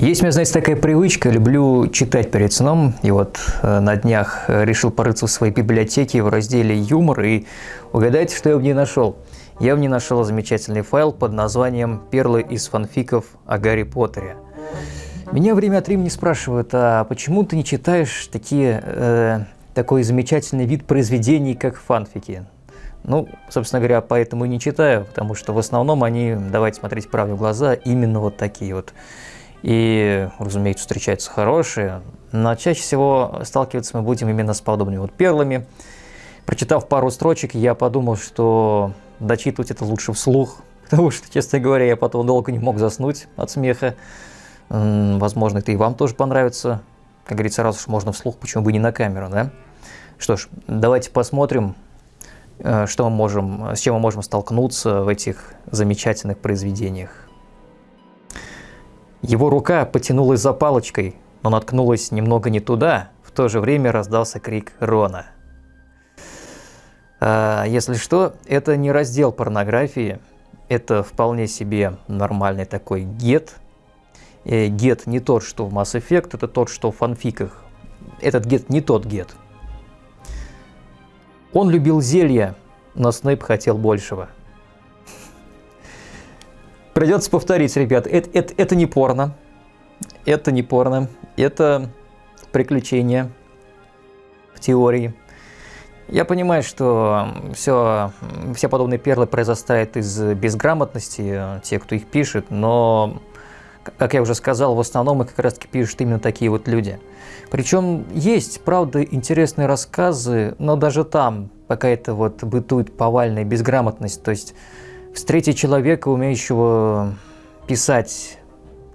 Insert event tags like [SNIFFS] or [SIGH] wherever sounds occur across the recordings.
Есть у меня, знаете, такая привычка, люблю читать перед сном, и вот э, на днях решил порыться в своей библиотеке в разделе «Юмор», и угадайте, что я в ней нашел. Я в ней нашел замечательный файл под названием «Перлы из фанфиков о Гарри Поттере». Меня время от времени спрашивают, а почему ты не читаешь такие, э, такой замечательный вид произведений, как фанфики? Ну, собственно говоря, поэтому и не читаю, потому что в основном они, давайте смотреть правде в глаза, именно вот такие вот. И, разумеется, встречаются хорошие, но чаще всего сталкиваться мы будем именно с подобными вот перлами. Прочитав пару строчек, я подумал, что дочитывать это лучше вслух, [LAUGHS] потому что, честно говоря, я потом долго не мог заснуть от смеха. Возможно, это и вам тоже понравится. Как говорится, раз уж можно вслух, почему бы не на камеру, да? Что ж, давайте посмотрим, э, что мы можем, с чем мы можем столкнуться в этих замечательных произведениях. Его рука потянулась за палочкой, но наткнулась немного не туда. В то же время раздался крик Рона. А, если что, это не раздел порнографии, это вполне себе нормальный такой гет. Э, гет не тот, что в Mass Effect, это тот, что в фанфиках. Этот гет не тот гет. Он любил зелья, но Снейп хотел большего – Придется повторить, ребят, это, это, это не порно. Это не порно. Это приключение в теории. Я понимаю, что все, все подобные перлы произрастают из безграмотности, те, кто их пишет, но, как я уже сказал, в основном их как раз таки пишут именно такие вот люди. Причем есть, правда, интересные рассказы, но даже там какая-то вот бытует повальная безграмотность, то есть Встретить человека, умеющего писать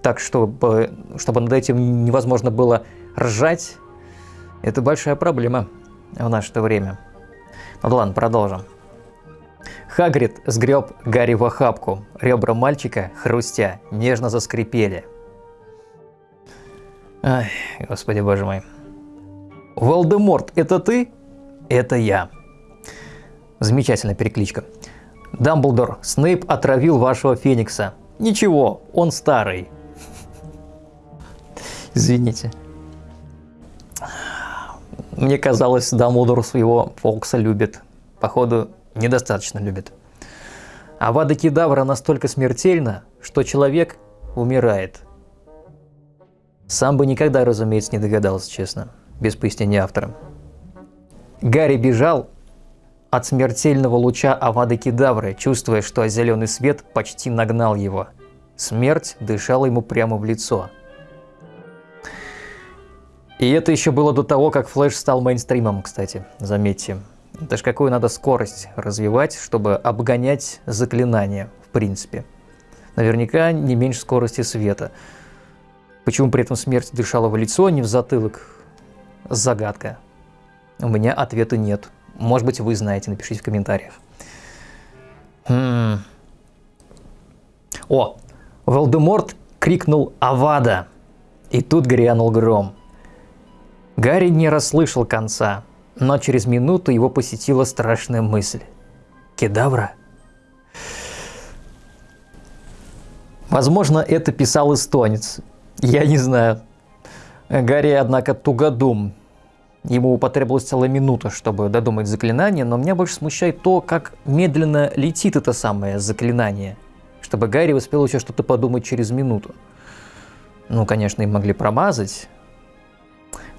так, чтобы, чтобы над этим невозможно было ржать, это большая проблема в наше время. Ну ладно, продолжим. Хагрид сгреб Гарри в охапку. Ребра мальчика, хрустя, нежно заскрипели. Ай, господи боже мой. Волдеморт, это ты? Это я. Замечательная перекличка. Дамблдор, Снейп отравил вашего Феникса. Ничего, он старый. Извините. Мне казалось, Дамблдор своего Фокса любит. Походу, недостаточно любит. А Вада Кедавра настолько смертельна, что человек умирает. Сам бы никогда, разумеется, не догадался, честно, без пояснения автора. Гарри бежал, от смертельного луча Авады Кедавры, чувствуя, что зеленый свет почти нагнал его. Смерть дышала ему прямо в лицо. И это еще было до того, как Флэш стал мейнстримом, кстати, заметьте. Это ж какую надо скорость развивать, чтобы обгонять заклинания, в принципе. Наверняка не меньше скорости света. Почему при этом смерть дышала в лицо, а не в затылок? Загадка. У меня ответа нет. Может быть, вы знаете, напишите в комментариях. Хм. О, Волдеморт крикнул «Авада!» И тут грянул гром. Гарри не расслышал конца, но через минуту его посетила страшная мысль. Кедавра? Возможно, это писал эстонец. Я не знаю. Гарри, однако, тугодум, Ему потребовалась целая минута, чтобы додумать заклинание, но меня больше смущает то, как медленно летит это самое заклинание, чтобы Гарри успел еще что-то подумать через минуту. Ну, конечно, им могли промазать,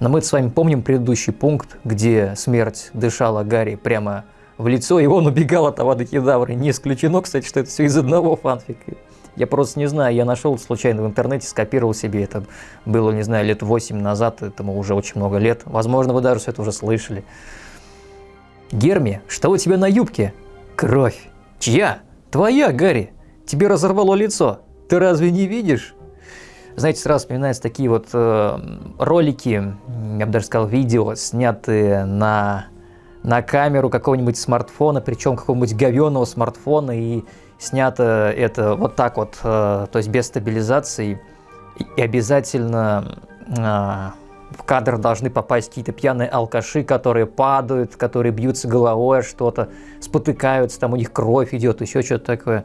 но мы с вами помним предыдущий пункт, где смерть дышала Гарри прямо в лицо, и он убегал от Авада Кедавры. Не исключено, кстати, что это все из одного фанфика. Я просто не знаю, я нашел случайно в интернете, скопировал себе это. Было, не знаю, лет 8 назад, этому уже очень много лет. Возможно, вы даже все это уже слышали. Герми, что у тебя на юбке? Кровь. Чья? Твоя, Гарри. Тебе разорвало лицо. Ты разве не видишь? Знаете, сразу вспоминаются такие вот э, ролики, я бы даже сказал, видео, снятые на, на камеру какого-нибудь смартфона, причем какого-нибудь говенного смартфона, и снято это вот так вот, э, то есть без стабилизации, и обязательно э, в кадр должны попасть какие-то пьяные алкаши, которые падают, которые бьются головой, что-то спотыкаются, там у них кровь идет, еще что-то такое.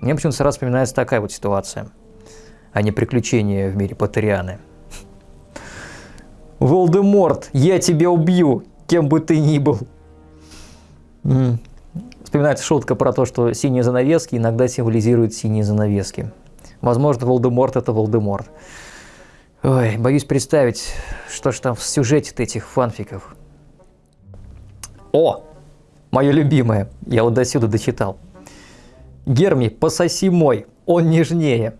Мне почему-то сразу вспоминается такая вот ситуация. а не приключения в мире Патерианы. Волдеморт, я тебя убью, кем бы ты ни был. Вспоминается шутка про то, что синие занавески иногда символизируют синие занавески. Возможно, Волдеморт это Волдеморт. Ой, боюсь представить, что ж там в сюжете этих фанфиков. О, мое любимое, я вот до сюда дочитал. Герми, пососи мой, он нежнее.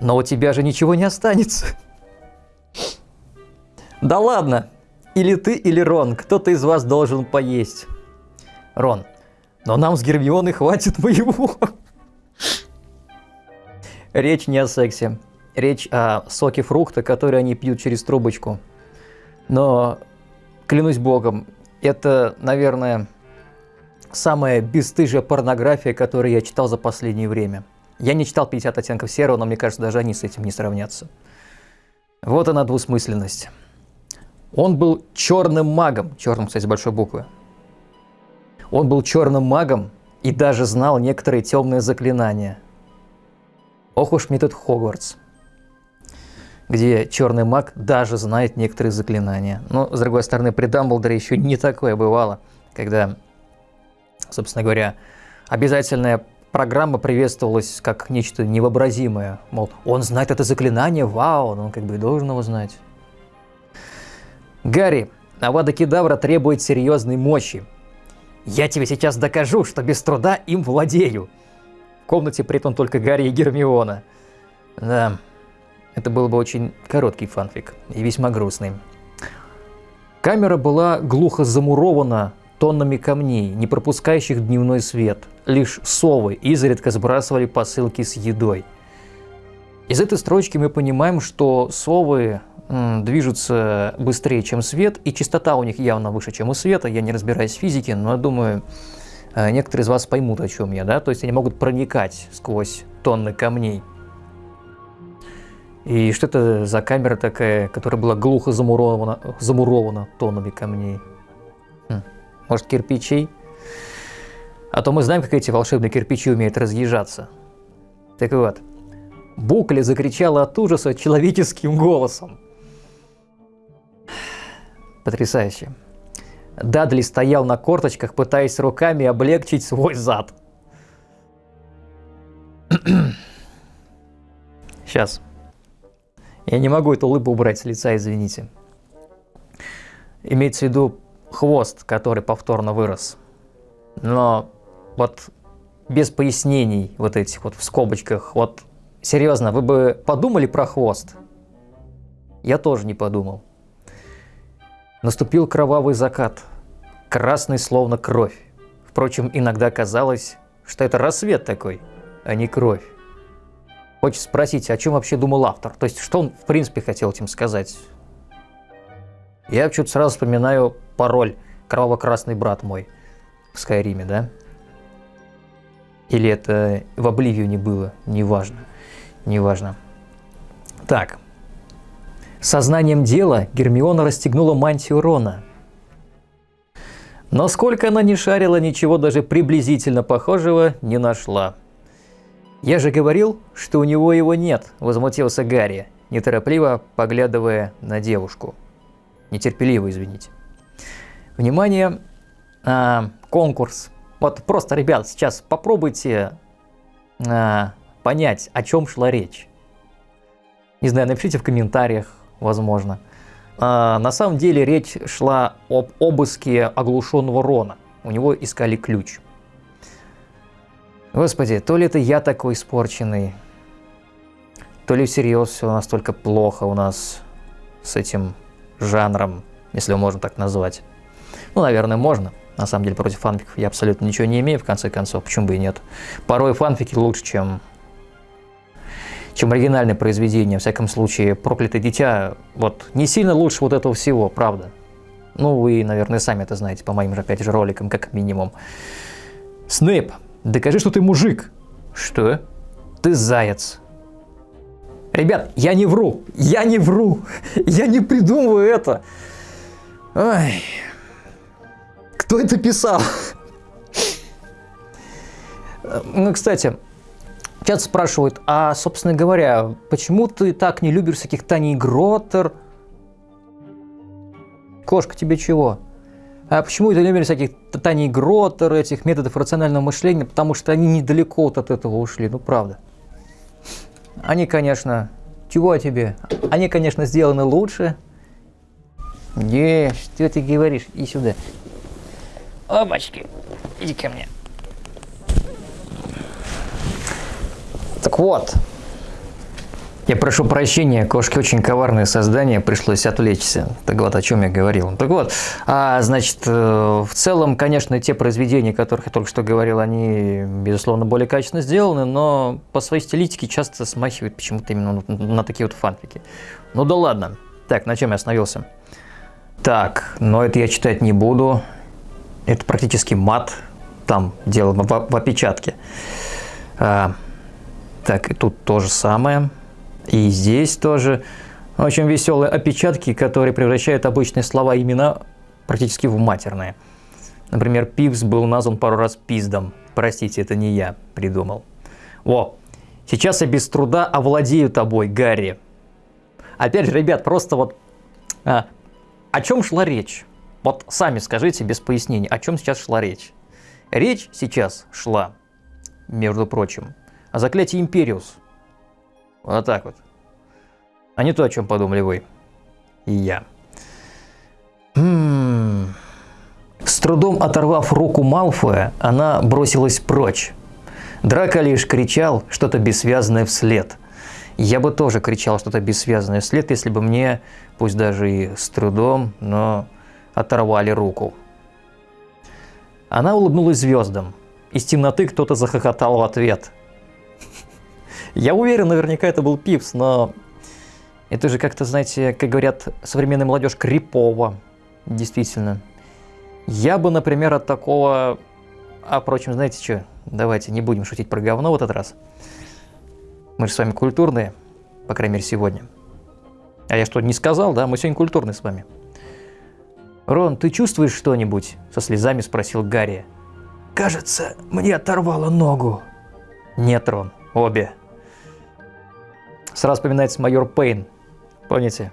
Но у тебя же ничего не останется. Да ладно, или ты, или Рон, кто-то из вас должен поесть. Рон, но нам с Гермионой хватит моего. Речь не о сексе. Речь о соке фрукта, который они пьют через трубочку. Но, клянусь богом, это, наверное, самая бесстыжая порнография, которую я читал за последнее время. Я не читал 50 оттенков серого, но мне кажется, даже они с этим не сравнятся. Вот она двусмысленность. Он был черным магом, черным, кстати, с большой буквы. Он был черным магом и даже знал некоторые темные заклинания. Ох уж метод Хогвартс, где черный маг даже знает некоторые заклинания. Но, с другой стороны, при Дамблдоре еще не такое бывало, когда, собственно говоря, обязательная программа приветствовалась как нечто невообразимое. Мол, он знает это заклинание, вау, но он как бы и должен его знать. Гарри, Авада Кедавра требует серьезной мощи, я тебе сейчас докажу, что без труда им владею. В комнате при этом только Гарри и Гермиона. Да, это был бы очень короткий фанфик и весьма грустный. Камера была глухо замурована тоннами камней, не пропускающих дневной свет. Лишь совы изредка сбрасывали посылки с едой. Из этой строчки мы понимаем, что совы движутся быстрее, чем свет, и частота у них явно выше, чем у света. Я не разбираюсь в физике, но я думаю, э, некоторые из вас поймут, о чем я, да? То есть они могут проникать сквозь тонны камней. И что это за камера такая, которая была глухо замурована, замурована тоннами камней? Хм. Может, кирпичей? А то мы знаем, как эти волшебные кирпичи умеют разъезжаться. Так вот, Букля закричала от ужаса человеческим голосом. Потрясающе. Дадли стоял на корточках, пытаясь руками облегчить свой зад. [CLEARS THROAT] Сейчас. Я не могу эту улыбку убрать с лица, извините. Имеется в виду хвост, который повторно вырос. Но вот без пояснений вот этих вот в скобочках, вот серьезно, вы бы подумали про хвост? Я тоже не подумал. Наступил кровавый закат, красный словно кровь. Впрочем, иногда казалось, что это рассвет такой, а не кровь. Хочется спросить, о чем вообще думал автор? То есть, что он в принципе хотел этим сказать? Я почему-то сразу вспоминаю пароль «Кроваво-красный брат мой» в Скайриме, да? Или это в Обливию было, неважно, неважно. Так, Сознанием дела Гермиона расстегнула мантию Рона. Но сколько она не шарила, ничего даже приблизительно похожего не нашла. «Я же говорил, что у него его нет», – возмутился Гарри, неторопливо поглядывая на девушку. Нетерпеливо, извините. Внимание, а, конкурс. Вот просто, ребят, сейчас попробуйте а, понять, о чем шла речь. Не знаю, напишите в комментариях, возможно. А, на самом деле речь шла об обыске оглушенного Рона. У него искали ключ. Господи, то ли это я такой испорченный, то ли всерьез все настолько плохо у нас с этим жанром, если его можно так назвать. Ну, наверное, можно. На самом деле, против фанфиков я абсолютно ничего не имею, в конце концов, почему бы и нет. Порой фанфики лучше, чем чем оригинальное произведение. В всяком случае, «Проклятое дитя» вот не сильно лучше вот этого всего, правда. Ну, вы, наверное, сами это знаете по моим же, опять же, роликам, как минимум. Снейп, докажи, что ты мужик. Что? Ты заяц. Ребят, я не вру, я не вру, я не придумываю это. Ой. Кто это писал? Ну, кстати, Часто спрашивают, а, собственно говоря, почему ты так не любишь всяких Таней Гроттер? Кошка тебе чего? А почему ты любишь всяких Таней Гроттер, этих методов рационального мышления? Потому что они недалеко вот от этого ушли, ну правда. Они, конечно, чего тебе? Они, конечно, сделаны лучше. Не, что ты говоришь? И сюда. Опачки, иди ко мне. Так вот, я прошу прощения, кошки очень коварные создания, пришлось отвлечься. Так вот, о чем я говорил. Так вот, а, значит, э, в целом, конечно, те произведения, о которых я только что говорил, они, безусловно, более качественно сделаны, но по своей стилистике часто смахивают почему-то именно на, такие вот фанфики. Ну да ладно. Так, на чем я остановился? Так, но это я читать не буду. Это практически мат. Там дело в, в опечатке. А, так, и тут то же самое. И здесь тоже очень веселые опечатки, которые превращают обычные слова и имена практически в матерные. Например, Пивс был назван пару раз пиздом. Простите, это не я придумал. О, сейчас я без труда овладею тобой, Гарри. Опять же, ребят, просто вот а, о чем шла речь? Вот сами скажите без пояснений, о чем сейчас шла речь. Речь сейчас шла, между прочим, о заклятии Империус. Вот так вот. А не то, о чем подумали вы. И я. М-м-м. С трудом оторвав руку Малфоя, она бросилась прочь. Драка лишь кричал что-то бессвязное вслед. Я бы тоже кричал что-то бессвязное вслед, если бы мне, пусть даже и с трудом, но оторвали руку. Она улыбнулась звездам. Из темноты кто-то захохотал в ответ. Я уверен, наверняка это был Пипс, но это же как-то, знаете, как говорят современная молодежь, крипово. Действительно. Я бы, например, от такого... А, впрочем, знаете что? Давайте не будем шутить про говно в этот раз. Мы же с вами культурные, по крайней мере, сегодня. А я что, не сказал, да? Мы сегодня культурные с вами. «Рон, ты чувствуешь что-нибудь?» – со слезами спросил Гарри. «Кажется, мне оторвало ногу». «Нет, Рон, обе», Сразу вспоминается майор Пейн. Помните?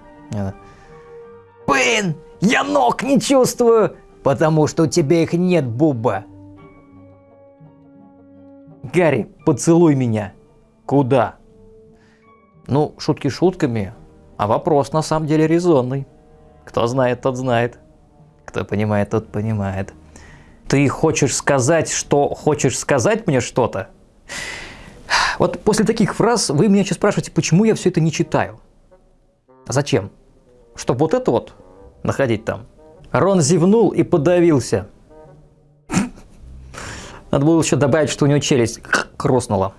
Пейн, я ног не чувствую, потому что у тебя их нет, Буба. Гарри, поцелуй меня. Куда? Ну, шутки шутками, а вопрос на самом деле резонный. Кто знает, тот знает. Кто понимает, тот понимает. Ты хочешь сказать, что хочешь сказать мне что-то? Вот после таких фраз вы меня сейчас спрашиваете, почему я все это не читаю. А зачем? Чтобы вот это вот находить там. Рон зевнул и подавился. [LAUGHS] Надо было еще добавить, что у него челюсть хрустнула.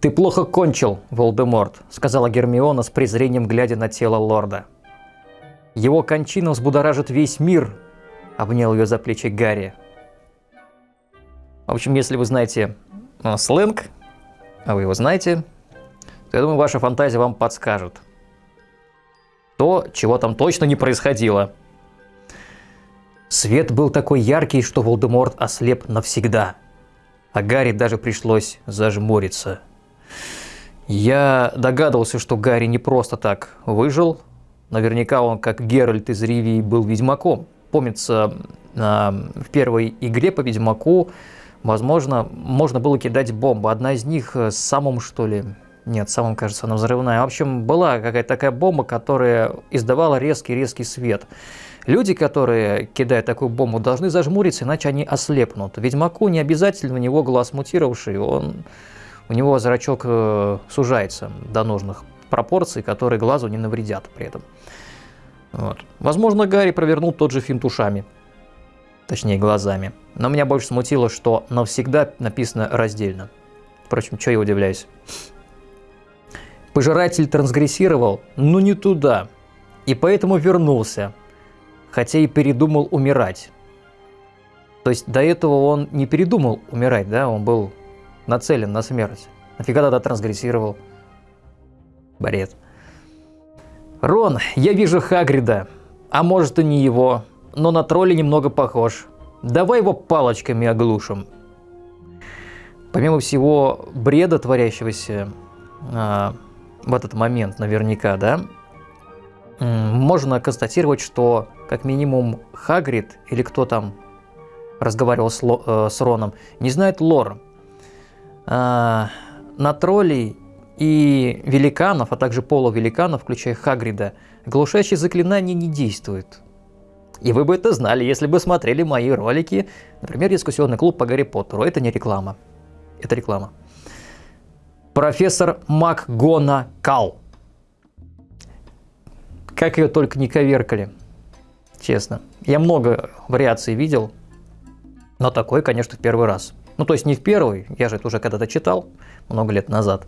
«Ты плохо кончил, Волдеморт», — сказала Гермиона с презрением, глядя на тело лорда. «Его кончина взбудоражит весь мир», — обнял ее за плечи Гарри. В общем, если вы знаете сленг, а вы его знаете, то я думаю, ваша фантазия вам подскажет. То, чего там точно не происходило. Свет был такой яркий, что Волдеморт ослеп навсегда. А Гарри даже пришлось зажмуриться. Я догадывался, что Гарри не просто так выжил. Наверняка он, как Геральт из Ривии, был ведьмаком. Помнится, в первой игре по ведьмаку Возможно, можно было кидать бомбы. Одна из них с самым, что ли, нет, самым, кажется, она взрывная. В общем, была какая-то такая бомба, которая издавала резкий-резкий свет. Люди, которые кидают такую бомбу, должны зажмуриться, иначе они ослепнут. Ведьмаку не обязательно, у него глаз мутировавший, он, у него зрачок э, сужается до нужных пропорций, которые глазу не навредят при этом. Вот. Возможно, Гарри провернул тот же финт ушами точнее глазами. Но меня больше смутило, что навсегда написано раздельно. Впрочем, что я удивляюсь. Пожиратель трансгрессировал, но не туда, и поэтому вернулся, хотя и передумал умирать. То есть до этого он не передумал умирать, да, он был нацелен на смерть. Нафига тогда трансгрессировал? Бред. Рон, я вижу Хагрида, а может и не его но на тролля немного похож. Давай его палочками оглушим. помимо всего бреда, творящегося а, в этот момент наверняка, да, можно констатировать, что как минимум Хагрид или кто там разговаривал с, Ло, э, с Роном, не знает лор. А, на троллей и великанов, а также полувеликанов, включая Хагрида, глушащие заклинания не действуют. И вы бы это знали, если бы смотрели мои ролики, например, дискуссионный клуб по Гарри Поттеру. Это не реклама. Это реклама. Профессор МакГона Кал. Как ее только не коверкали. Честно. Я много вариаций видел, но такой, конечно, в первый раз. Ну, то есть не в первый, я же это уже когда-то читал, много лет назад.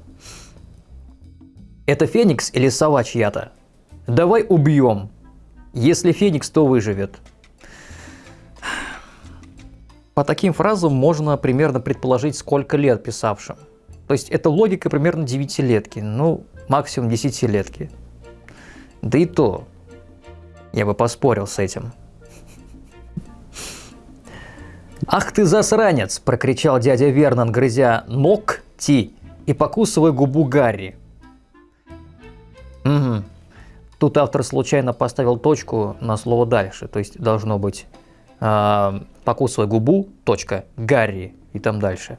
Это Феникс или сова чья-то? Давай убьем. Если Феникс, то выживет. По таким фразам можно примерно предположить, сколько лет писавшим. То есть это логика примерно 9-летки, ну, максимум 10-летки. Да и то, я бы поспорил с этим. «Ах ты засранец!» – прокричал дядя Вернон, грызя ногти и покусывая губу Гарри. Угу. Тут автор случайно поставил точку на слово дальше, то есть должно быть э, покусывая губу, точка, Гарри и там дальше.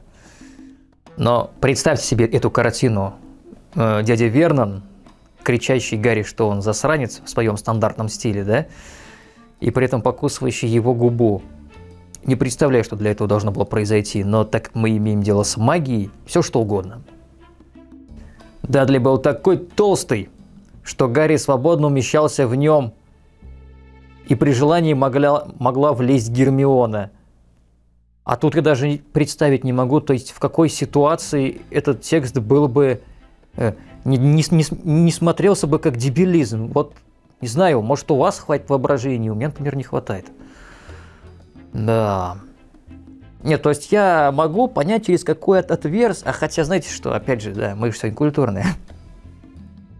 Но представьте себе эту картину. Э, дядя Вернон, кричащий Гарри, что он засранец в своем стандартном стиле, да? И при этом покусывающий его губу. Не представляю, что для этого должно было произойти, но так мы имеем дело с магией, все что угодно. Дадли был такой толстый, что Гарри свободно умещался в нем, и при желании могла, могла влезть Гермиона. А тут я даже представить не могу, то есть в какой ситуации этот текст был бы, э, не, не, не, не смотрелся бы как дебилизм. Вот, не знаю, может у вас хватит воображения, у меня, например, не хватает. Да. Нет, то есть я могу понять через какой отверз, а хотя знаете что, опять же, да, мы же сегодня культурные.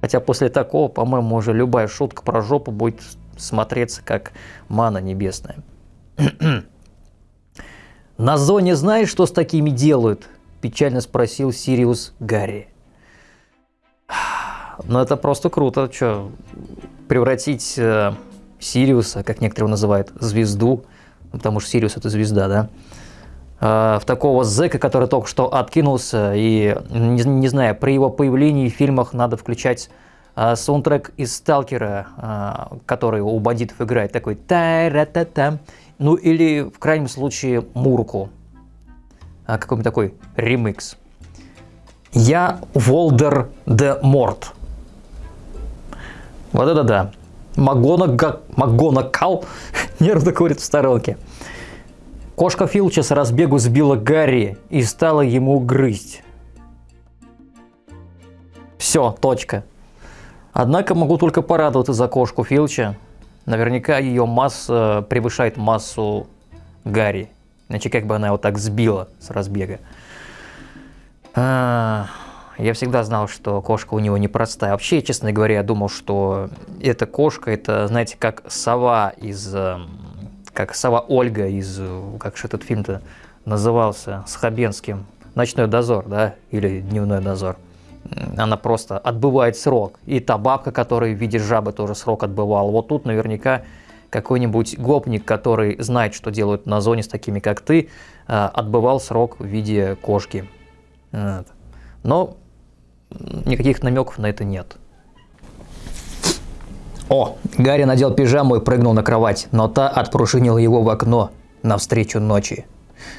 Хотя после такого, по-моему, уже любая шутка про жопу будет смотреться как мана небесная. [CLEARS THROAT] «На зоне знаешь, что с такими делают?» – печально спросил Сириус Гарри. [SIGHS] Ну это просто круто, что превратить э, Сириуса, как некоторые его называют, звезду, потому что Сириус это звезда, да, в такого зэка, который только что откинулся, и, не, не знаю, при его появлении в фильмах надо включать э, саундтрек из «Сталкера», э, который у бандитов играет, такой та ра та та ну или в крайнем случае Мурку, э, какой-нибудь такой ремикс. Я Волдер де Морт. Вот это да. Магона, Магона Кал нервно курит в сторонке. Кошка Филча с разбегу сбила Гарри и стала ему грызть. Все, точка. Однако могу только порадоваться за кошку Филча. Наверняка ее масса превышает массу Гарри. Иначе как бы она его так сбила с разбега. А, я всегда знал, что кошка у него непростая. Вообще, честно говоря, я думал, что эта кошка, это, знаете, как сова из эм, как сова Ольга из, как же этот фильм-то назывался, с Хабенским, «Ночной дозор», да, или «Дневной дозор». Она просто отбывает срок. И та бабка, которая в виде жабы тоже срок отбывала. Вот тут наверняка какой-нибудь гопник, который знает, что делают на зоне с такими, как ты, э, отбывал срок в виде кошки. Но никаких намеков на это нет. О, Гарри надел пижаму и прыгнул на кровать, но та отпружинила его в окно навстречу ночи.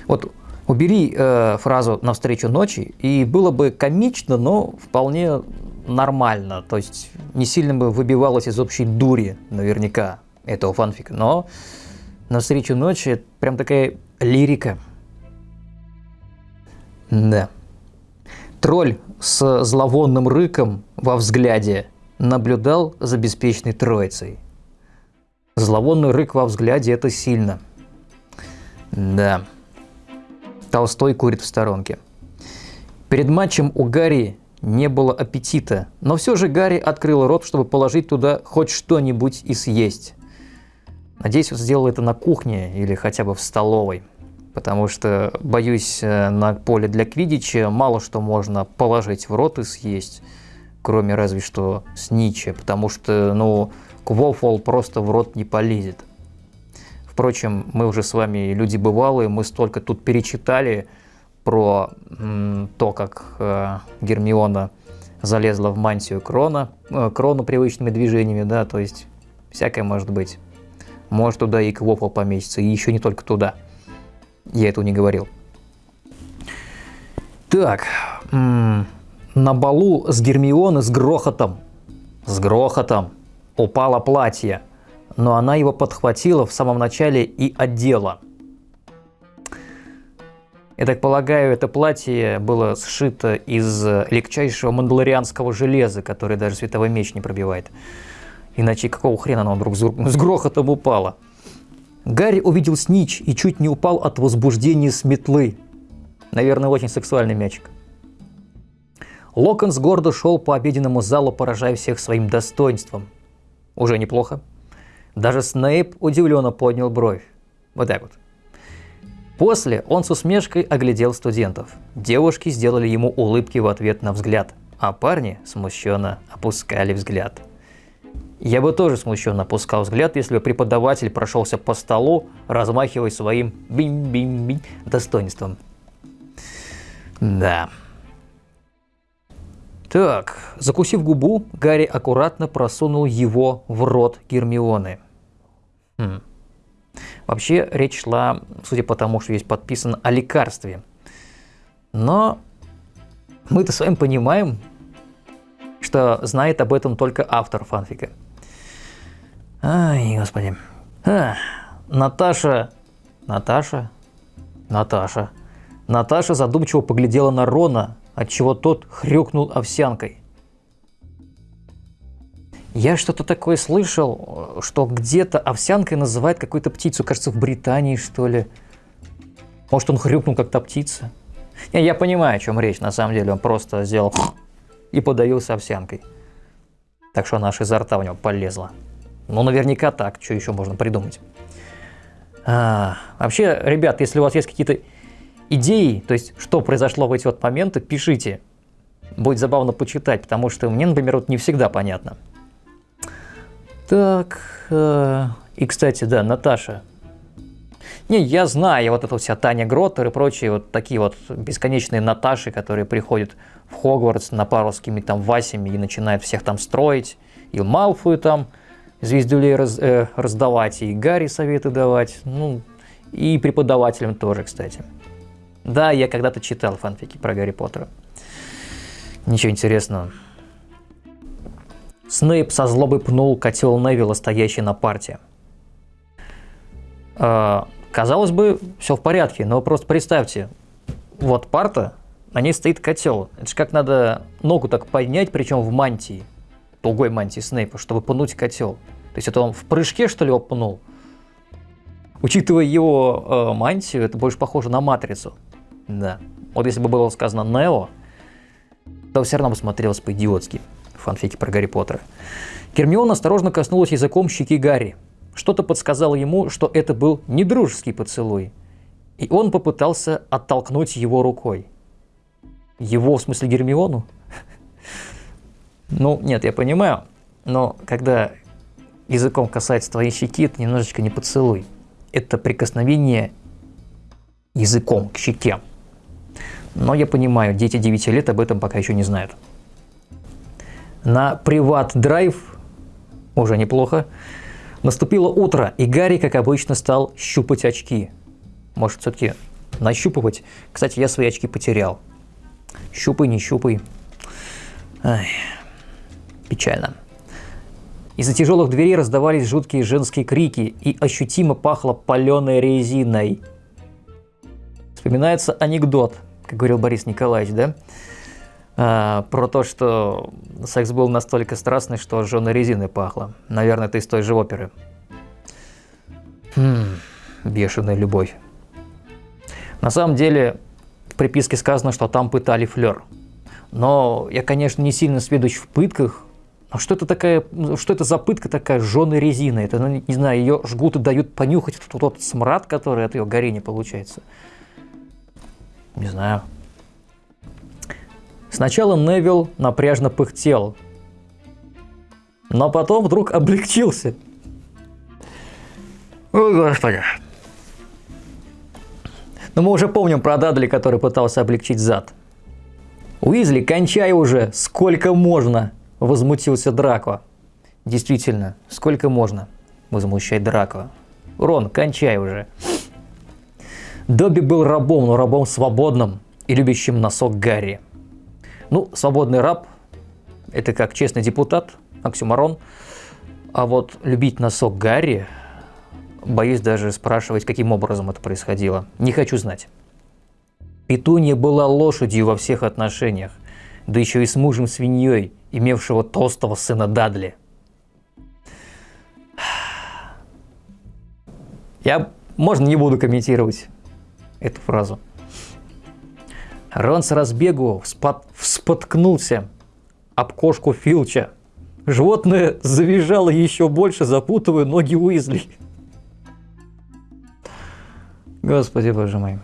Вот убери э, фразу «навстречу ночи», и было бы комично, но вполне нормально. То есть не сильно бы выбивалось из общей дури наверняка этого фанфика. Но «навстречу ночи» прям такая лирика. Да. Тролль с зловонным рыком во взгляде – наблюдал за беспечной троицей. Зловонный рык во взгляде – это сильно. Да. Толстой курит в сторонке. Перед матчем у Гарри не было аппетита, но все же Гарри открыл рот, чтобы положить туда хоть что-нибудь и съесть. Надеюсь, он сделал это на кухне или хотя бы в столовой, потому что, боюсь, э, на поле для квидича мало что можно положить в рот и съесть, кроме разве что снича, потому что, ну, квофол просто в рот не полезет. Впрочем, мы уже с вами люди бывалые, мы столько тут перечитали про то, как э, Гермиона залезла в мантию Крона, э, Крону привычными движениями, да, то есть всякое может быть. Может туда и Квофл поместится, и еще не только туда. Я этого не говорил. Так, на балу с Гермионы с грохотом, с грохотом упало платье, но она его подхватила в самом начале и одела. Я так полагаю, это платье было сшито из легчайшего мандалорианского железа, которое даже световой меч не пробивает. Иначе какого хрена оно вдруг с грохотом упало? Гарри увидел снич и чуть не упал от возбуждения с метлы. Наверное, очень сексуальный мячик. Локонс гордо шел по обеденному залу, поражая всех своим достоинством. Уже неплохо. Даже Снейп удивленно поднял бровь. Вот так вот. После он с усмешкой оглядел студентов. Девушки сделали ему улыбки в ответ на взгляд, а парни смущенно опускали взгляд. Я бы тоже смущенно опускал взгляд, если бы преподаватель прошелся по столу, размахивая своим бим-бим-бим достоинством. Да. Так, закусив губу, Гарри аккуратно просунул его в рот Гермионы. Хм. Вообще речь шла, судя по тому, что здесь подписано, о лекарстве. Но мы-то с вами понимаем, что знает об этом только автор фанфика. Ай, господи. А, Наташа... Наташа? Наташа. Наташа задумчиво поглядела на Рона, отчего тот хрюкнул овсянкой. Я что-то такое слышал, что где-то овсянкой называют какую-то птицу, кажется, в Британии, что ли. Может, он хрюкнул, как то птица? Не, я понимаю, о чем речь, на самом деле. Он просто сделал [SNIFFS] и подавился овсянкой. Так что она аж изо рта у него полезла. Ну, наверняка так. Что еще можно придумать? А, вообще, ребят, если у вас есть какие-то идеи, то есть, что произошло в эти вот моменты, пишите. Будет забавно почитать, потому что мне, например, вот не всегда понятно. Так, э, и, кстати, да, Наташа. Не, я знаю, вот эта вся Таня Гроттер и прочие вот такие вот бесконечные Наташи, которые приходят в Хогвартс на пару с какими-то там Васями и начинают всех там строить. И Малфую там звездюлей раз, э, раздавать, и Гарри советы давать, ну, и преподавателям тоже, кстати. Да, я когда-то читал фанфики про Гарри Поттера. Ничего интересного. Снейп со злобой пнул котел Невилла, стоящий на парте. Э, казалось бы, все в порядке, но просто представьте, вот парта, на ней стоит котел. Это же как надо ногу так поднять, причем в мантии, тугой мантии Снейпа, чтобы пнуть котел. То есть это он в прыжке, что ли, его пнул? Учитывая его э, мантию, это больше похоже на матрицу. Да. Вот если бы было сказано Нео, то все равно бы смотрелось по-идиотски фанфики про Гарри Поттера. Гермиона осторожно коснулась языком щеки Гарри. Что-то подсказало ему, что это был не дружеский поцелуй. И он попытался оттолкнуть его рукой. Его, в смысле Гермиону? Ну, нет, я понимаю. Но когда языком касается твоей щеки, это немножечко не поцелуй. Это прикосновение языком к щеке. Но я понимаю, дети 9 лет об этом пока еще не знают. На приват-драйв, уже неплохо, наступило утро, и Гарри, как обычно, стал щупать очки. Может, все-таки нащупывать? Кстати, я свои очки потерял. Щупай, не щупай. Ай, печально. Из-за тяжелых дверей раздавались жуткие женские крики, и ощутимо пахло паленой резиной. Вспоминается анекдот, как говорил Борис Николаевич, да? А, про то, что секс был настолько страстный, что жженой резиной пахло. Наверное, это из той же оперы. Хм, бешеная любовь. На самом деле, в приписке сказано, что там пытали флер. Но я, конечно, не сильно сведущ в пытках, А что это такая, что это за пытка такая жженой резины? Это, ну, не знаю, ее жгут и дают понюхать тот, тот смрад, который от ее горения получается. Не знаю. Сначала Невил напряжно пыхтел, но потом вдруг облегчился. О, Господи. Но мы уже помним про Дадли, который пытался облегчить зад. «Уизли, кончай уже! Сколько можно?» – возмутился Драко. «Действительно, сколько можно?» – возмущает Драко. «Рон, кончай уже!» Добби был рабом, но рабом свободным и любящим носок Гарри. Ну, свободный раб – это как честный депутат, оксюмарон. А вот любить носок Гарри Боюсь даже спрашивать, каким образом это происходило. Не хочу знать. Петунья была лошадью во всех отношениях, да еще и с мужем свиньей, имевшего толстого сына Дадли. Я, можно, не буду комментировать эту фразу. Рон с разбегу вспот... вспоткнулся об кошку Филча. Животное завизжало еще больше, запутывая ноги Уизли. Господи, боже мой.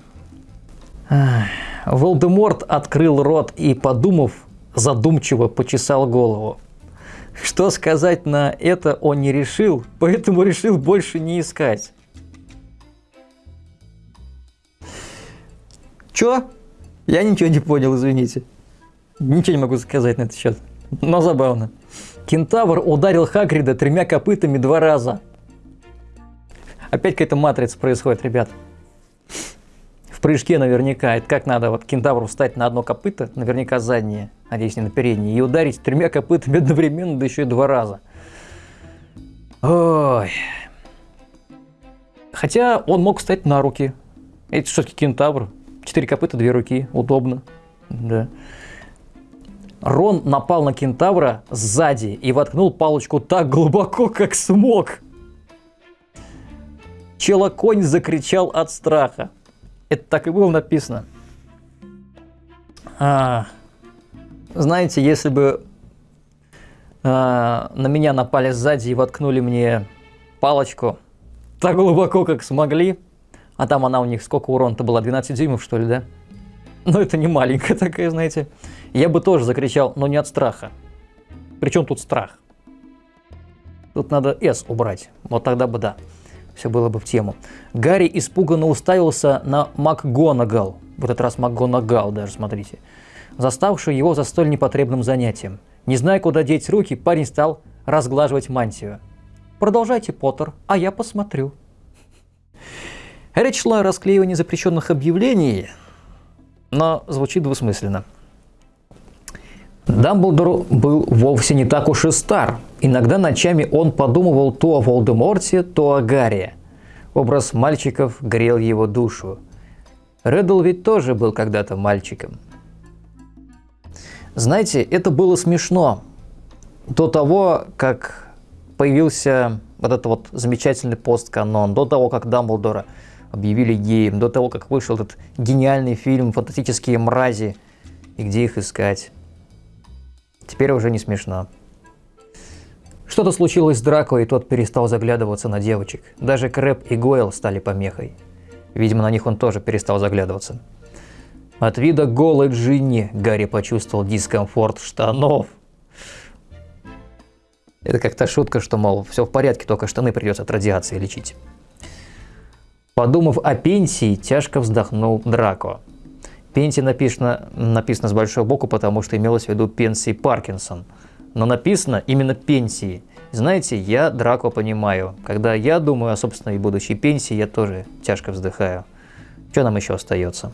Волдеморт открыл рот и, подумав, задумчиво почесал голову. Что сказать на это он не решил, поэтому решил больше не искать. Чё? Я ничего не понял, извините. Ничего не могу сказать на этот счет. Но забавно. Кентавр ударил Хагрида тремя копытами два раза. Опять какая-то матрица происходит, ребят прыжке наверняка, это как надо вот кентавру встать на одно копыто, наверняка заднее, надеюсь, не на переднее, и ударить тремя копытами [LAUGHS] одновременно, да еще и два раза. Ой. Хотя он мог встать на руки. Это все-таки кентавр. Четыре копыта, две руки. Удобно. Да. Рон напал на кентавра сзади и воткнул палочку так глубоко, как смог. Челоконь закричал от страха. Это так и было написано. А, знаете, если бы а, на меня напали сзади и воткнули мне палочку так глубоко, как смогли, а там она у них сколько урона-то была, 12 дюймов, что ли, да? Ну, это не маленькая [LAUGHS] такая, знаете. Я бы тоже закричал, но не от страха. Причем тут страх? Тут надо S убрать, вот тогда бы да все было бы в тему. Гарри испуганно уставился на МакГонагал, в этот раз МакГонагал даже, смотрите, заставшую его за столь непотребным занятием. Не зная, куда деть руки, парень стал разглаживать мантию. «Продолжайте, Поттер, а я посмотрю». Речь шла о расклеивании запрещенных объявлений, но звучит двусмысленно. Дамблдор был вовсе не так уж и стар. Иногда ночами он подумывал то о Волдеморте, то о Гарри. Образ мальчиков грел его душу. Реддл ведь тоже был когда-то мальчиком. Знаете, это было смешно. До того, как появился вот этот вот замечательный пост-канон, до того, как Дамблдора объявили геем, до того, как вышел этот гениальный фильм «Фантастические мрази» и где их искать. Теперь уже не смешно. Что-то случилось с Драко, и тот перестал заглядываться на девочек. Даже Крэп и Гойл стали помехой. Видимо, на них он тоже перестал заглядываться. От вида голой Джинни Гарри почувствовал дискомфорт штанов. Это как-то шутка, что, мол, все в порядке, только штаны придется от радиации лечить. Подумав о пенсии, тяжко вздохнул Драко. Пенсия написано, написано с большой буквы, потому что имелось в виду пенсии Паркинсон. Но написано именно пенсии. Знаете, я Драко понимаю. Когда я думаю о собственной будущей пенсии, я тоже тяжко вздыхаю. Что нам еще остается?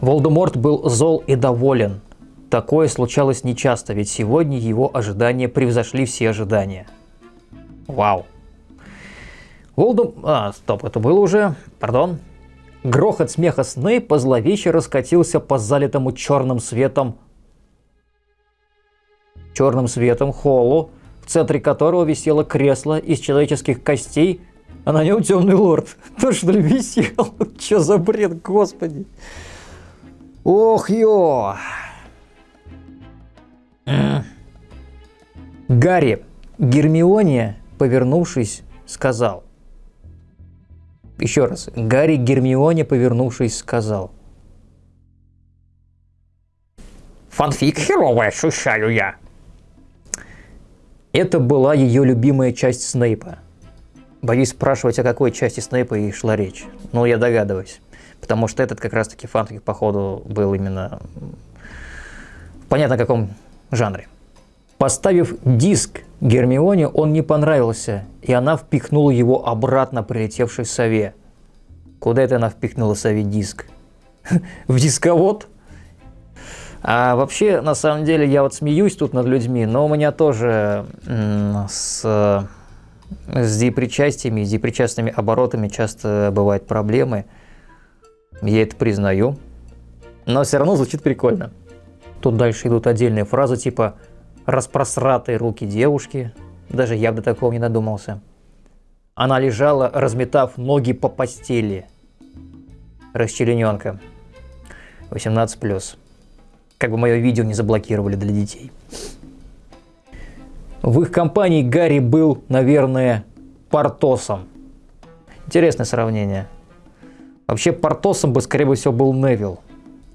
Волдеморт был зол и доволен. Такое случалось нечасто, ведь сегодня его ожидания превзошли все ожидания. Вау. Волдем... А, стоп, это было уже. Пардон. Грохот смеха Снейпа зловеще раскатился по залитому черным светом черным светом холлу, в центре которого висело кресло из человеческих костей, а на нем темный лорд. [LAUGHS] То, что ли, висел? [LAUGHS] Че за бред, господи. Ох, ё! Гарри, Гермионе, повернувшись, сказал. Еще раз. Гарри Гермионе, повернувшись, сказал. Фанфик херовый ощущаю я. Это была ее любимая часть Снейпа. Боюсь спрашивать, о какой части Снейпа и шла речь. Но я догадываюсь. Потому что этот как раз-таки фанфик, походу, был именно... Понятно, в каком жанре. Поставив диск Гермионе, он не понравился, и она впихнула его обратно прилетевшей сове. Куда это она впихнула сове диск? [LAUGHS] В дисковод? А вообще, на самом деле, я вот смеюсь тут над людьми, но у меня тоже с, с депричастиями, с депричастными оборотами часто бывают проблемы. Я это признаю. Но все равно звучит прикольно. Тут дальше идут отдельные фразы типа «распросратые руки девушки». Даже я бы до такого не додумался. Она лежала, разметав ноги по постели. Расчлененка. 18+ как бы мое видео не заблокировали для детей. В их компании Гарри был, наверное, Портосом. Интересное сравнение. Вообще Портосом бы, скорее всего, был Невил.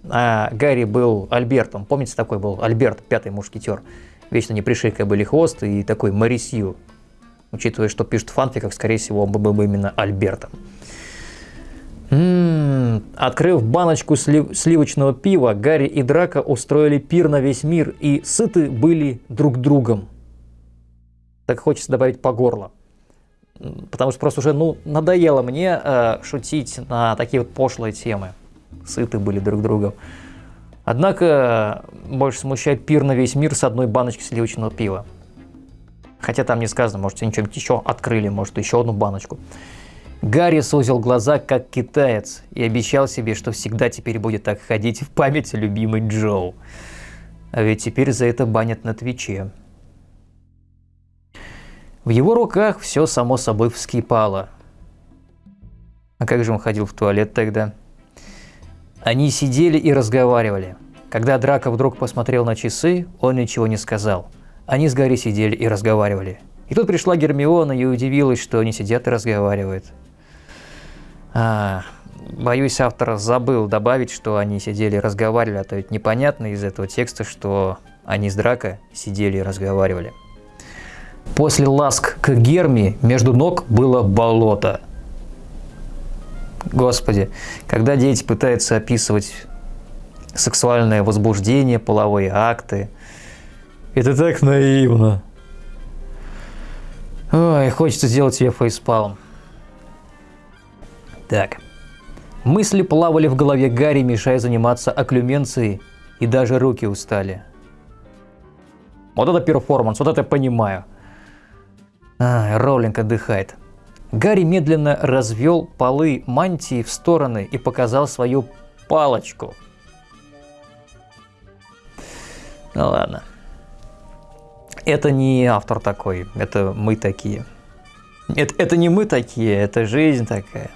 А Гарри был Альбертом. Помните, такой был Альберт, пятый мушкетер. Вечно не пришейка были хвост и такой Марисью. Учитывая, что пишут в фанфиках, скорее всего, он был бы именно Альбертом. М-м, открыв баночку слив сливочного пива, Гарри и Драка устроили пир на весь мир и сыты были друг другом. Так хочется добавить по горло. Потому что просто уже ну, надоело мне э, шутить на такие вот пошлые темы. Сыты были друг другом. Однако больше смущает пир на весь мир с одной баночки сливочного пива. Хотя там не сказано, может, они что-нибудь еще открыли, может, еще одну баночку. Гарри сузил глаза, как китаец, и обещал себе, что всегда теперь будет так ходить в память о любимой Джоу. А ведь теперь за это банят на Твиче. В его руках все само собой вскипало. А как же он ходил в туалет тогда? Они сидели и разговаривали. Когда Драко вдруг посмотрел на часы, он ничего не сказал. Они с Гарри сидели и разговаривали. И тут пришла Гермиона и удивилась, что они сидят и разговаривают. А, боюсь, автор забыл добавить, что они сидели и разговаривали, а то ведь непонятно из этого текста, что они с Драко сидели и разговаривали. После ласк к Герми между ног было болото. Господи, когда дети пытаются описывать сексуальное возбуждение, половые акты, это так наивно. Ой, хочется сделать себе фейспалм. Так. Мысли плавали в голове Гарри, мешая заниматься окклюменцией, и даже руки устали. Вот это перформанс, вот это понимаю. А, Роулинг отдыхает. Гарри медленно развел полы мантии в стороны и показал свою палочку. Ну ладно. Это не автор такой, это мы такие. Это, это не мы такие, это жизнь такая.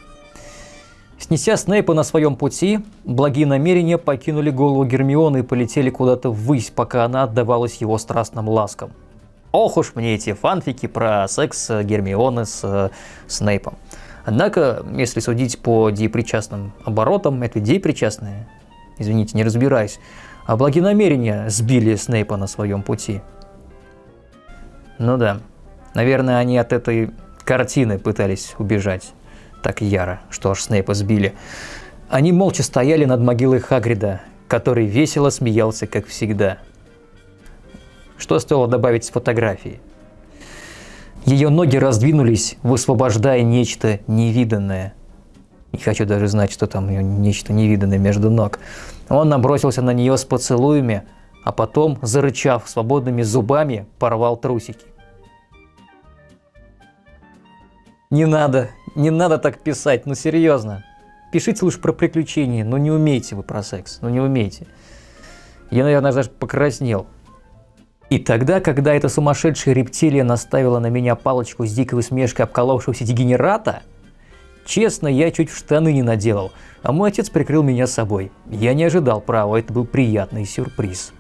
Снеся Снейпа на своем пути, благие намерения покинули голову Гермионы и полетели куда-то ввысь, пока она отдавалась его страстным ласкам. Ох уж мне эти фанфики про секс Гермионы с э, Снейпом. Однако, если судить по депричастным оборотам, это депричастные, извините, не разбираюсь, а благие намерения сбили Снейпа на своем пути. Ну да, наверное, они от этой картины пытались убежать так яро, что аж Снейпа сбили. Они молча стояли над могилой Хагрида, который весело смеялся, как всегда. Что стоило добавить с фотографии? Ее ноги раздвинулись, высвобождая нечто невиданное. Не хочу даже знать, что там нечто невиданное между ног. Он набросился на нее с поцелуями, а потом, зарычав свободными зубами, порвал трусики. Не надо, не надо так писать, ну серьезно. Пишите лучше про приключения, но не умеете вы про секс, ну не умеете. Я, наверное, даже покраснел. И тогда, когда эта сумасшедшая рептилия наставила на меня палочку с дикой усмешкой обколовшегося дегенерата, честно, я чуть в штаны не наделал, а мой отец прикрыл меня собой. Я не ожидал, право, это был приятный сюрприз.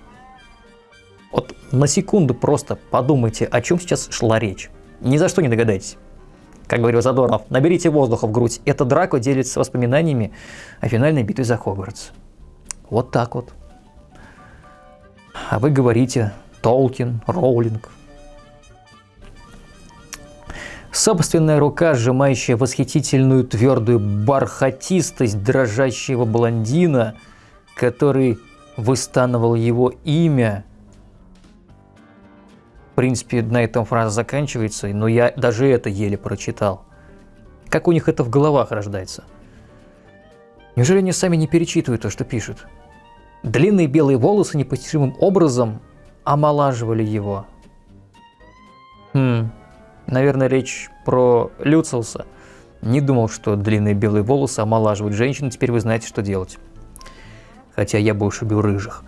Вот на секунду просто подумайте, о чем сейчас шла речь. Ни за что не догадаетесь. Как говорил Задорнов, наберите воздуха в грудь. Это Драко делится воспоминаниями о финальной битве за Хогвартс. Вот так вот. А вы говорите Толкин, Роулинг. Собственная рука, сжимающая восхитительную твердую бархатистость дрожащего блондина, который выстанывал его имя. В принципе, на этом фраза заканчивается, но я даже это еле прочитал. Как у них это в головах рождается? Неужели они сами не перечитывают то, что пишут? Длинные белые волосы непостижимым образом омолаживали его. Хм, наверное, речь про Люциуса. Не думал, что длинные белые волосы омолаживают женщин, теперь вы знаете, что делать. Хотя я больше убил рыжих.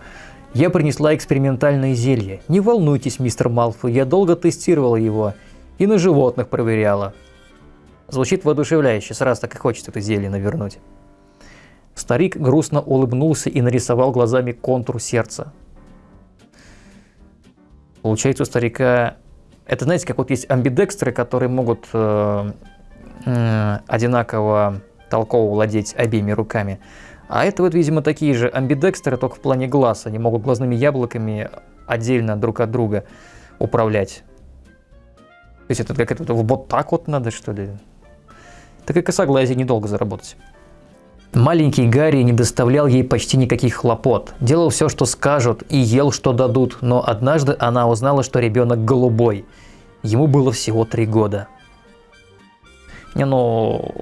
Я принесла экспериментальное зелье. Не волнуйтесь, мистер Малфой, я долго тестировала его и на животных проверяла. Звучит воодушевляюще, сразу так и хочется это зелье навернуть. Старик грустно улыбнулся и нарисовал глазами контур сердца. Получается, у старика... Это, знаете, как вот есть амбидекстры, которые могут э, э, одинаково толково владеть обеими руками. А это вот, видимо, такие же амбидекстры, только в плане глаз. Они могут глазными яблоками отдельно друг от друга управлять. То есть это как это вот так вот надо, что ли? Так и косоглазие недолго заработать. Маленький Гарри не доставлял ей почти никаких хлопот. Делал все, что скажут, и ел, что дадут, но однажды она узнала, что ребенок голубой. Ему было всего три года. Не, ну,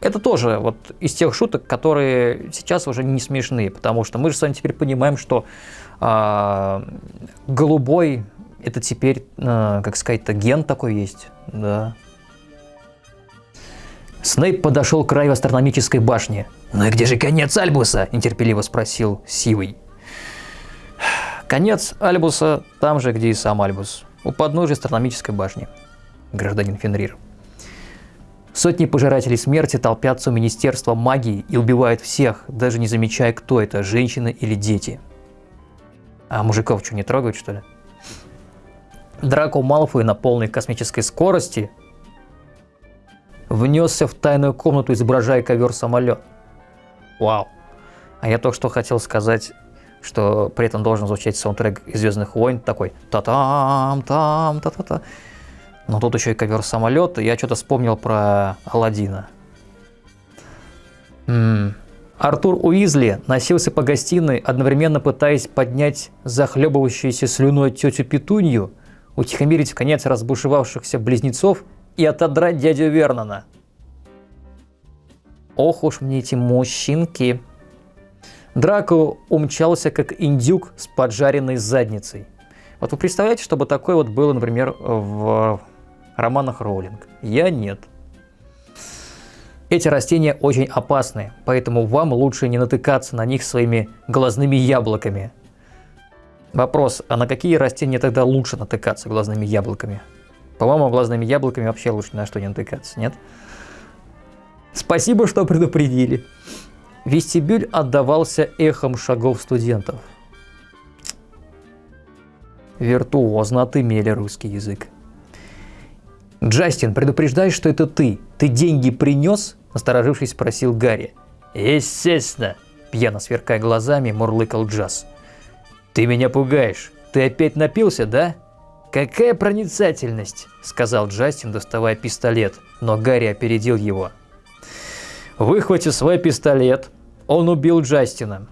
это тоже вот из тех шуток, которые сейчас уже не смешные, потому что мы же с вами теперь понимаем, что э, голубой это теперь, э, как сказать-то, ген такой есть, да. Снейп подошел к краю астрономической башни. «Ну и где же конец Альбуса?» – нетерпеливо спросил Сивый. «Конец Альбуса там же, где и сам Альбус, у подножия астрономической башни, гражданин Фенрир. Сотни пожирателей смерти толпятся у Министерства магии и убивают всех, даже не замечая, кто это, женщины или дети. А мужиков что, не трогают, что ли? Драко Малфой на полной космической скорости внесся в тайную комнату, изображая ковер-самолет. Вау. А я только что хотел сказать, что при этом должен звучать саундтрек из «Звездных войн», такой та-там, там, та-та-та. Но тут еще и ковер-самолет, я что-то вспомнил про Алладина. М-м. Артур Уизли носился по гостиной, одновременно пытаясь поднять захлебывающуюся слюной тетю Петунью, утихомирить в конец разбушевавшихся близнецов и отодрать дядю Вернона. Ох уж мне эти мужчинки. Драко умчался как индюк с поджаренной задницей. Вот вы представляете, чтобы такое вот было, например, в романах Роулинг? Я нет. Эти растения очень опасны, поэтому вам лучше не натыкаться на них своими глазными яблоками. Вопрос, а на какие растения тогда лучше натыкаться глазными яблоками? По-моему, глазными яблоками вообще лучше на что не натыкаться, нет? Спасибо, что предупредили. Вестибюль отдавался эхом шагов студентов. Виртуозно отымели русский язык. «Джастин, предупреждай, что это ты. Ты деньги принес?» – насторожившись, спросил Гарри. «Естественно!» – пьяно сверкая глазами, мурлыкал Джаз. «Ты меня пугаешь. Ты опять напился, да?» «Какая проницательность!» – сказал Джастин, доставая пистолет, но Гарри опередил его. Выхватив свой пистолет, он убил Джастина.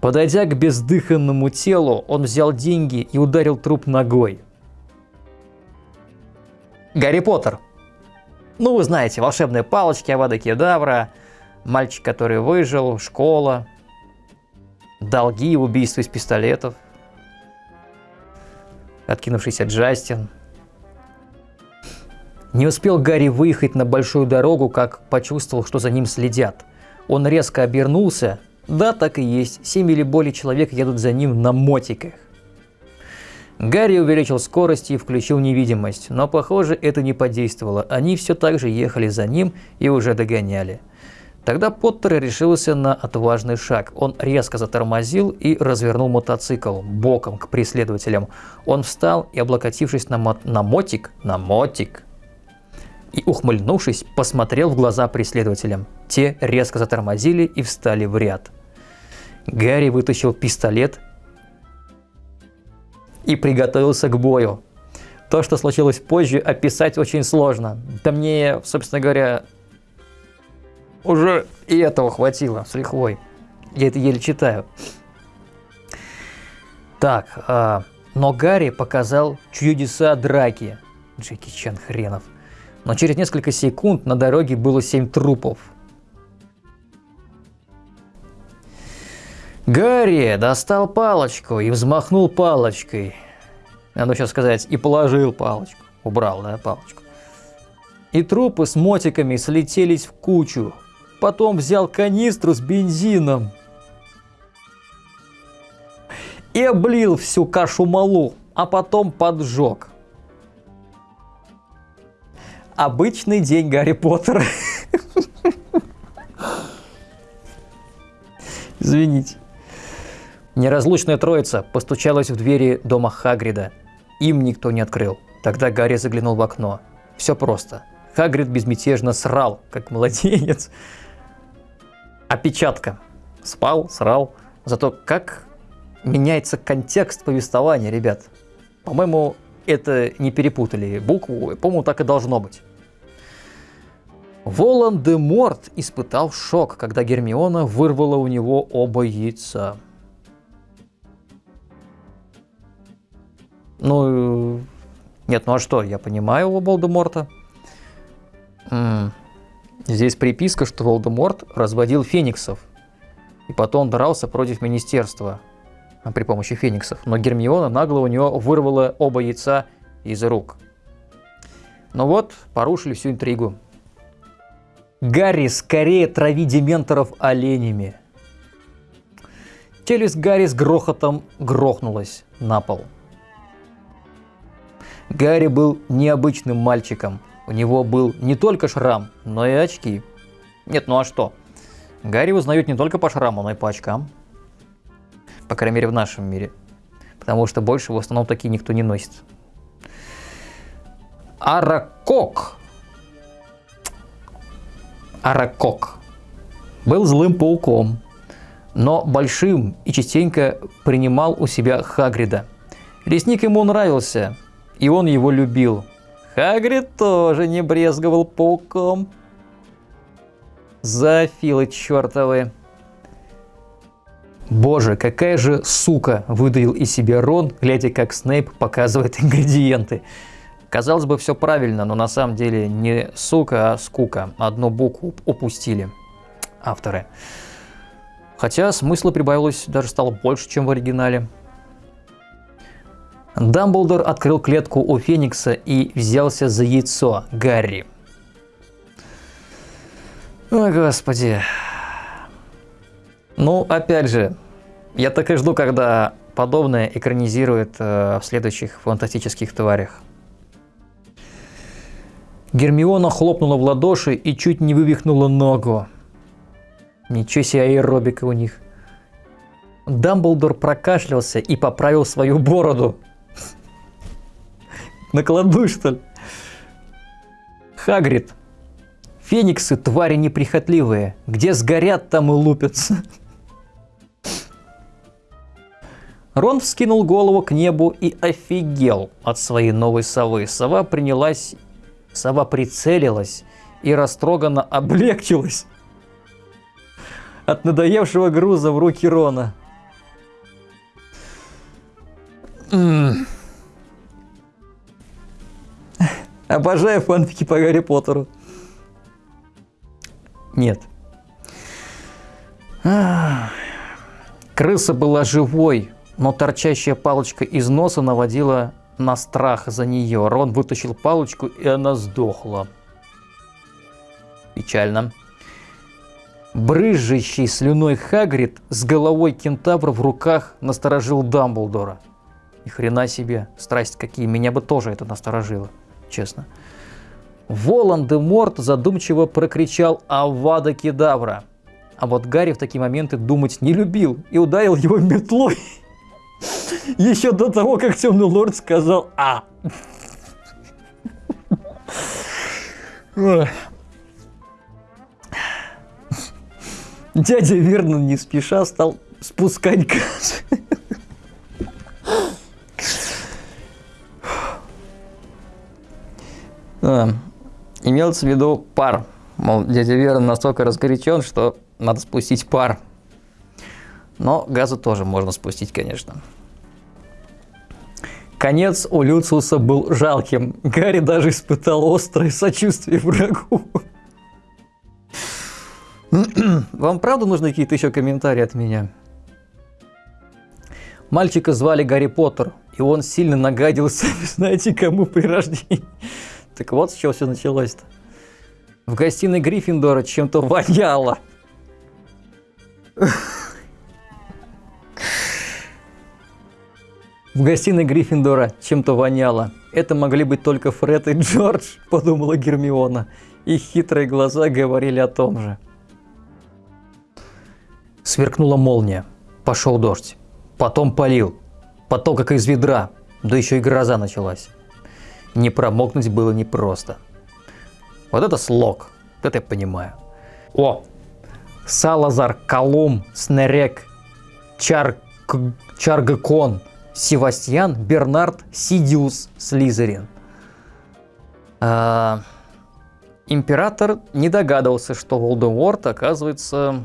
Подойдя к бездыханному телу, он взял деньги и ударил труп ногой. Гарри Поттер. Ну, вы знаете, волшебные палочки, Авада Кедавра, мальчик, который выжил, школа, долги, убийства из пистолетов, откинувшийся Джастин – не успел Гарри выехать на большую дорогу, как почувствовал, что за ним следят. Он резко обернулся. Да, так и есть, семь или более человек едут за ним на мотиках. Гарри увеличил скорость и включил невидимость, но похоже это не подействовало. Они все так же ехали за ним и уже догоняли. Тогда Поттер решился на отважный шаг. Он резко затормозил и развернул мотоцикл боком к преследователям. Он встал и, облокотившись на, мо- на мотик, на мотик, и, ухмыльнувшись, посмотрел в глаза преследователям. Те резко затормозили и встали в ряд. Гарри вытащил пистолет и приготовился к бою. То, что случилось позже, описать очень сложно. Да мне, собственно говоря, уже и этого хватило с лихвой. Я это еле читаю. Так, а, но Гарри показал чудеса драки. Джеки Чан хренов. Но через несколько секунд на дороге было семь трупов. Гарри достал палочку и взмахнул палочкой. Надо сейчас сказать, и положил палочку. Убрал, да, палочку. И трупы с мотиками слетелись в кучу. Потом взял канистру с бензином. И облил всю кашу малу, а потом поджег. Обычный день Гарри Поттера. Извините. Неразлучная троица постучалась в двери дома Хагрида. Им никто не открыл. Тогда Гарри заглянул в окно. Все просто. Хагрид безмятежно срал, как младенец. Опечатка. Спал, срал. Зато как меняется контекст повествования, ребят. По-моему, это не перепутали букву. По-моему, так и должно быть. Волан-де-Морт испытал шок, когда Гермиона вырвала у него оба яйца. Ну, нет, ну а что, я понимаю. М, Здесь приписка, что Волдеморт разводил фениксов. И потом дрался против министерства а, при помощи фениксов. Но Гермиона нагло у него вырвала оба яйца из рук. Ну вот, порушили всю интригу. Гарри, скорее трави дементоров оленями. Челюсть Гарри с грохотом грохнулась на пол. Гарри был необычным мальчиком. У него был не только шрам, но и очки. Нет, ну а что? Гарри узнают не только по шраму, но и по очкам. По крайней мере, в нашем мире. Потому что больше в основном такие никто не носит. Аракок. Аракок был злым пауком, но большим и частенько принимал у себя Хагрида. Лесник ему нравился, и он его любил. Хагрид тоже не брезговал пауком. Зоофилы чертовы. Боже, какая же сука выдавил из себя Рон, глядя как Снейп показывает ингредиенты. Казалось бы, все правильно, но на самом деле не сука, а скука. Одну букву упустили авторы. Хотя смысла прибавилось даже стало больше, чем в оригинале. Дамблдор открыл клетку у Феникса и взялся за яйцо Гарри. О, господи. Ну, опять же, я так и жду, когда подобное экранизируют э, в следующих фантастических тварях. Гермиона хлопнула в ладоши и чуть не вывихнула ногу. Ничего себе аэробика у них. Дамблдор прокашлялся и поправил свою бороду. Накладу, что ли? Хагрид. Фениксы твари неприхотливые. Где сгорят, там и лупятся. Рон вскинул голову к небу и офигел от своей новой совы. Сова принялась... Сова прицелилась и растроганно облегчилась от надоевшего груза в руки Рона. М. Обожаю фанфики по Гарри Поттеру. Нет. Крыса была живой, но торчащая палочка из носа наводила на страх за нее. Рон вытащил палочку, и она сдохла. Печально. Брызжащий слюной Хагрид с головой кентавра в руках насторожил Дамблдора. Ни хрена себе, страсть какие, меня бы тоже это насторожило, честно. Волан-де-Морт задумчиво прокричал «Авада Кедавра!» А вот Гарри в такие моменты думать не любил и ударил его метлой. [LAUGHS] Еще до того, как Темный Лорд сказал «А». Дядя Вернон не спеша стал спускать газ. Имелся в виду пар. Мол, дядя Вернон настолько разгорячен, что надо спустить пар. Но газу тоже можно спустить, конечно. Конец у Люциуса был жалким. Гарри даже испытал острое сочувствие врагу. Вам правда нужны какие-то еще комментарии от меня? Мальчика звали Гарри Поттер, и он сильно нагадился, [LAUGHS] знаете, кому при рождении. Так вот, с чего все началось-то. В гостиной Гриффиндора чем-то воняло. В гостиной Гриффиндора чем-то воняло. Это могли быть только Фред и Джордж, [LAUGHS] подумала Гермиона. И хитрые глаза говорили о том же. Сверкнула молния. Пошел дождь. Потом полил. Потом как из ведра. Да еще и гроза началась. Не промокнуть было непросто. Вот это слог. Вот это я понимаю. О! Салазар, Колум, Снерек, Чар... Чаргакон, Севастьян, Бернард, Сидиус, Слизерин. А, император не догадывался, что Волдеморт оказывается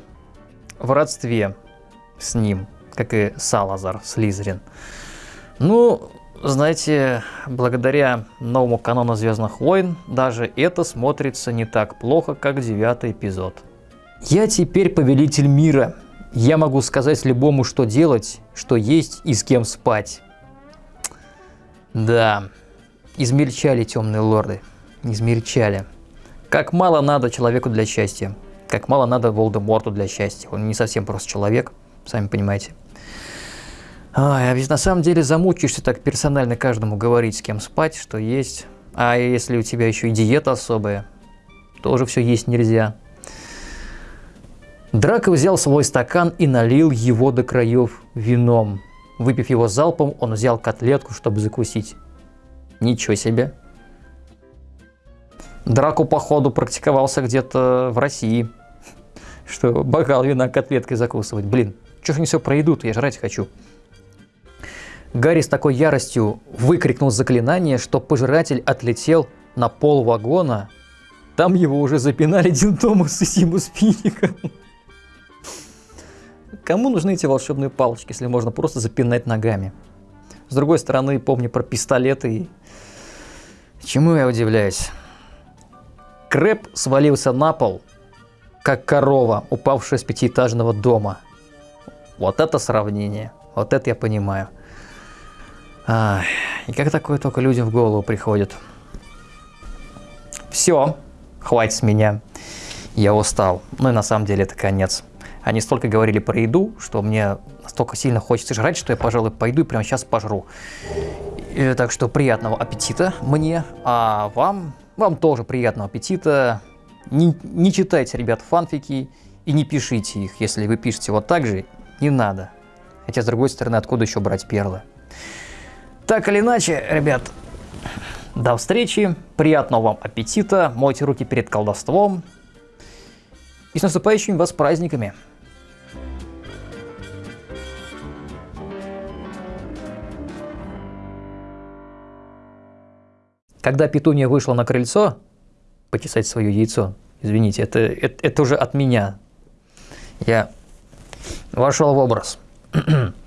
в родстве с ним, как и Салазар Слизерин. Ну, знаете, благодаря новому канону Звездных войн, даже это смотрится не так плохо, как девятый эпизод. Я теперь повелитель мира. Я могу сказать любому, что делать, что есть и с кем спать. Да, измельчали темные лорды, измельчали. Как мало надо человеку для счастья. Как мало надо Волдеморту для счастья. Он не совсем просто человек, сами понимаете. Ой, а ведь на самом деле замучишься так персонально каждому говорить, с кем спать, что есть. А если у тебя еще и диета особая, тоже все есть нельзя. Драко взял свой стакан и налил его до краев вином. Выпив его залпом, он взял котлетку, чтобы закусить. Ничего себе. Драку, походу, практиковался где-то в России [LAUGHS] что бокал вина котлеткой закусывать. Блин, что ж не все про еду я жрать хочу. Гарри с такой яростью выкрикнул заклинание, что пожиратель отлетел на пол вагона. Там его уже запинали Дин Томас и Симус Пиником. Кому нужны эти волшебные палочки, если можно просто запинать ногами? С другой стороны, помню про пистолеты и... Чему я удивляюсь? Крэп свалился на пол, как корова, упавшая с пятиэтажного дома. Вот это сравнение. Вот это я понимаю. Ах, и как такое только людям в голову приходит. Все, хватит с меня. Я устал. Ну и на самом деле это конец. Они столько говорили про еду, что мне настолько сильно хочется жрать, что я, пожалуй, пойду и прямо сейчас пожру. И, так что приятного аппетита мне, а вам, вам тоже приятного аппетита. Не, не читайте, ребят, фанфики и не пишите их. Если вы пишете вот так же, не надо. Хотя, с другой стороны, откуда еще брать перлы? Так или иначе, ребят, до встречи, приятного вам аппетита, мойте руки перед колдовством и с наступающими вас праздниками! Когда Петуния вышла на крыльцо, почесать свое яйцо. Извините, это, это, это уже от меня. Я вошел в образ. [CLEARS THROAT]